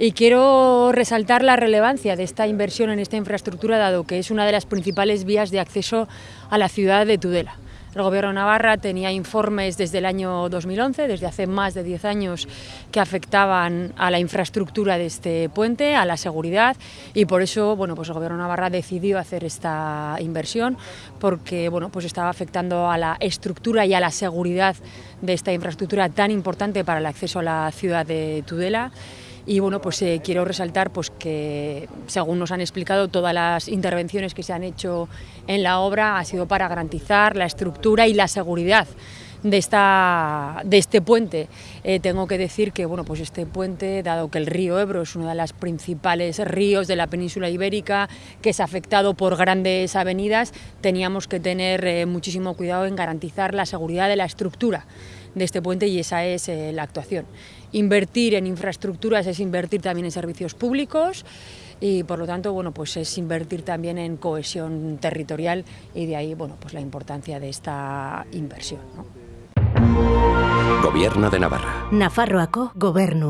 Y quiero resaltar la relevancia de esta inversión en esta infraestructura, dado que es una de las principales vías de acceso a la ciudad de Tudela. El Gobierno Navarra tenía informes desde el año 2011, desde hace más de 10 años, que afectaban a la infraestructura de este puente, a la seguridad, y por eso bueno, pues el Gobierno Navarra decidió hacer esta inversión, porque bueno, pues estaba afectando a la estructura y a la seguridad de esta infraestructura tan importante para el acceso a la ciudad de Tudela. Y bueno, pues eh, quiero resaltar pues, que, según nos han explicado, todas las intervenciones que se han hecho en la obra ha sido para garantizar la estructura y la seguridad de, esta, de este puente. Eh, tengo que decir que bueno, pues este puente, dado que el río Ebro es uno de los principales ríos de la península ibérica, que es afectado por grandes avenidas, teníamos que tener eh, muchísimo cuidado en garantizar la seguridad de la estructura de este puente y esa es eh, la actuación. Invertir en infraestructuras es invertir también en servicios públicos y por lo tanto bueno, pues es invertir también en cohesión territorial y de ahí bueno, pues la importancia de esta inversión. ¿no? Gobierno de Navarra. Nafarroako gobernu.